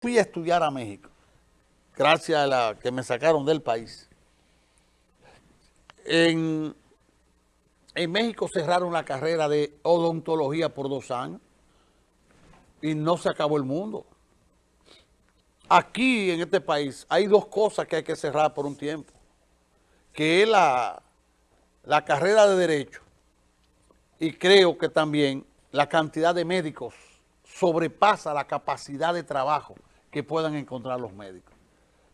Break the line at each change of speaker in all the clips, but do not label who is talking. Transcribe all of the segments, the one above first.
fui a estudiar a México, gracias a la que me sacaron del país. En, México cerraron la carrera de odontología por dos años y no se acabó el mundo. Aquí en este país hay dos cosas que hay que cerrar por un tiempo, que es la carrera de Derecho y creo que también la cantidad de médicos sobrepasa la capacidad de trabajo que puedan encontrar los médicos.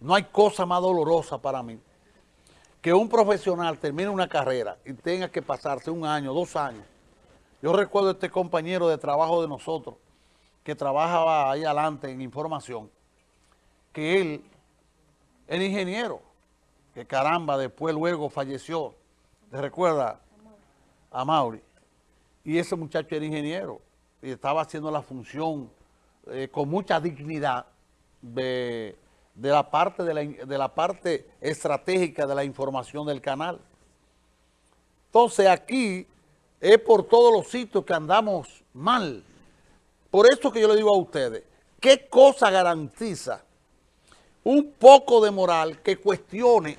No hay cosa más dolorosa para mí que un profesional termine una carrera y tenga que pasarse un año, dos años. Yo recuerdo a este compañero de trabajo de nosotros que trabajaba ahí adelante en información, que él era ingeniero, que caramba, después luego falleció. ¿Te recuerda a Mauri? Y ese muchacho era ingeniero y estaba haciendo la función eh, con mucha dignidad de, la parte de la, de la parte estratégica de la información del canal. Entonces aquí es por todos los sitios que andamos mal. Por eso que yo le digo a ustedes, ¿qué cosa garantiza un poco de moral que cuestione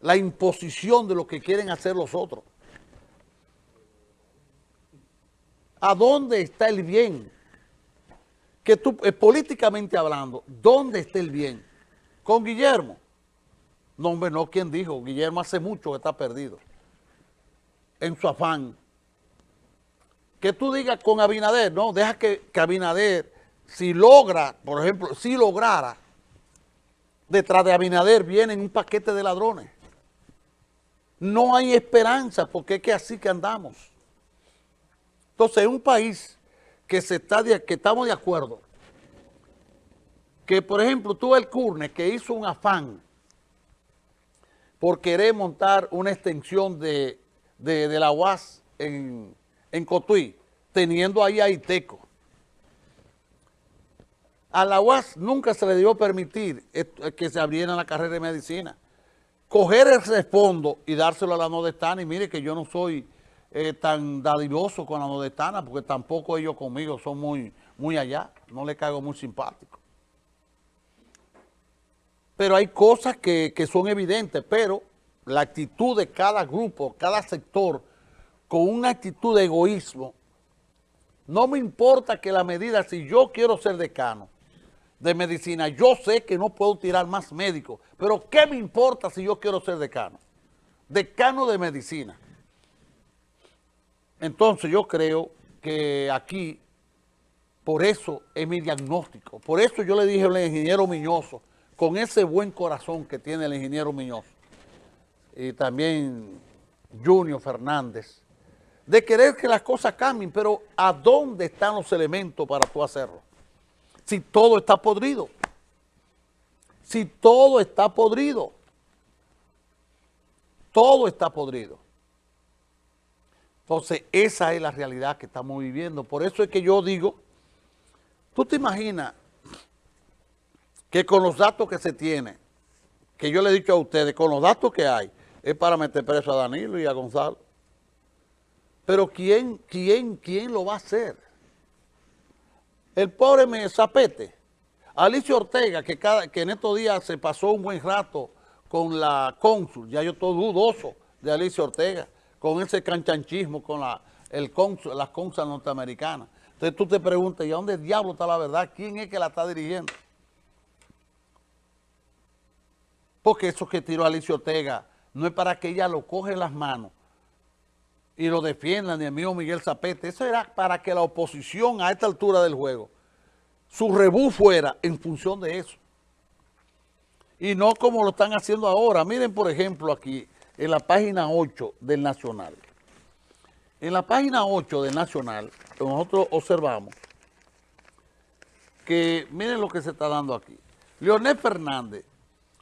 la imposición de lo que quieren hacer los otros? ¿A dónde está el bien? Que tú, eh, políticamente hablando, ¿dónde está el bien? ¿Con Guillermo? No, hombre, no, ¿quién dijo? Guillermo hace mucho que está perdido. En su afán. Que tú digas con Abinader, no, deja que, que Abinader, si logra, por ejemplo, si lograra, detrás de Abinader vienen un paquete de ladrones. No hay esperanza, porque es que así que andamos. Entonces, un país que, se está que estamos de acuerdo, que por ejemplo tú el Curne que hizo un afán por querer montar una extensión de, la UAS en, en Cotuí, teniendo ahí a Iteco. A la UAS nunca se le dio permitir que se abriera la carrera de medicina. Coger ese fondo y dárselo a la Nodestana y mire que yo no soy tan dadivoso con la nordestana, porque tampoco ellos conmigo son muy, muy allá, no le caigo muy simpático. Pero hay cosas que, que son evidentes, pero la actitud de cada grupo, cada sector, con una actitud de egoísmo, no me importa que la medida, si yo quiero ser decano de medicina, yo sé que no puedo tirar más médicos, pero ¿qué me importa si yo quiero ser decano? Decano de medicina. Entonces yo creo que aquí, por eso es mi diagnóstico, por eso yo le dije al ingeniero Miñoso, con ese buen corazón que tiene el ingeniero Miñoso, y también Junior Fernández, de querer que las cosas cambien, pero ¿a dónde están los elementos para tú hacerlo? Si todo está podrido, si todo está podrido, todo está podrido. Entonces, esa es la realidad que estamos viviendo. Por eso es que yo digo, tú te imaginas que con los datos que se tiene, que yo le he dicho a ustedes, con los datos que hay, es para meter preso a Danilo y a Gonzalo. Pero ¿quién, quién, quién lo va a hacer? El pobre me zapete. Alicia Ortega, que, cada, que en estos días se pasó un buen rato con la cónsul, ya yo estoy dudoso de Alicia Ortega, con ese canchanchismo con la, el las consas norteamericanas. Entonces tú te preguntas, ¿y a dónde diablo está la verdad? ¿Quién es que la está dirigiendo? Porque eso que tiró Alicia Ortega no es para que ella lo coge en las manos y lo defienda, ni el mío Miguel Zapete. Eso era para que la oposición a esta altura del juego, su rebú fuera en función de eso. Y no como lo están haciendo ahora. Miren, por ejemplo, aquí, en la página 8 del Nacional. En la página 8 del Nacional, nosotros observamos que, miren lo que se está dando aquí. Leonel Fernández.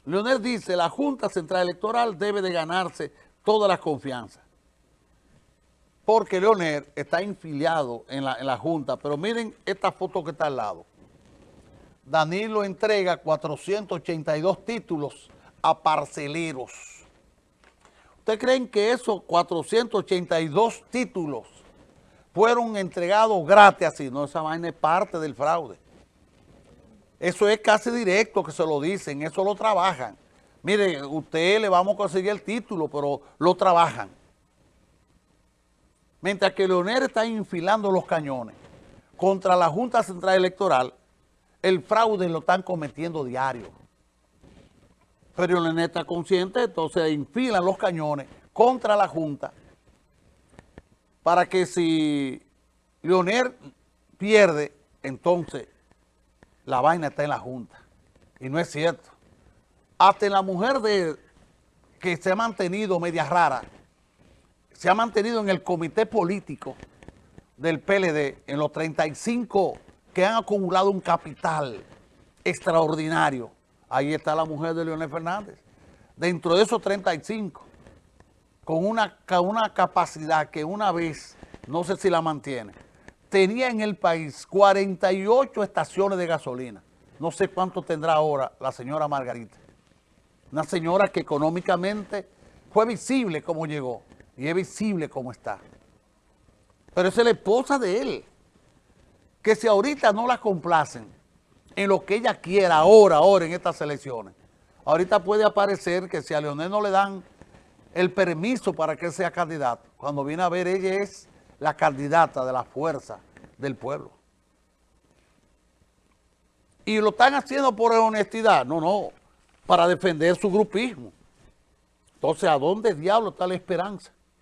Leonel dice, la Junta Central Electoral debe de ganarse toda la confianza. Porque Leonel está infiliado en la, en la Junta, pero miren esta foto que está al lado. Danilo entrega 482 títulos a parceleros. ¿Ustedes creen que esos 482 títulos fueron entregados gratis así? No, esa vaina es parte del fraude. Eso es casi directo que se lo dicen, eso lo trabajan. Mire, usted le vamos a conseguir el título, pero lo trabajan. Mientras que Leonel está infilando los cañones contra la Junta Central Electoral, el fraude lo están cometiendo diario. Pero Leonel está consciente, entonces infilan los cañones contra la Junta para que si Leonel pierde, entonces la vaina está en la Junta. Y no es cierto. Hasta la mujer de, que se ha mantenido media rara, se ha mantenido en el comité político del PLD, en los 35 que han acumulado un capital extraordinario. Ahí está la mujer de Leonel Fernández. Dentro de esos 35, con una, con una capacidad que una vez, no sé si la mantiene, tenía en el país 48 estaciones de gasolina. No sé cuánto tendrá ahora la señora Margarita. Una señora que económicamente fue visible como llegó y es visible como está. Pero es la esposa de él. Que si ahorita no la complacen en lo que ella quiera ahora, ahora en estas elecciones, ahorita puede aparecer que si a Leonel no le dan el permiso para que sea candidato, cuando viene a ver ella es la candidata de la fuerza del pueblo. Y lo están haciendo por honestidad, no, no, para defender su grupismo. Entonces, ¿a dónde diablo está la esperanza?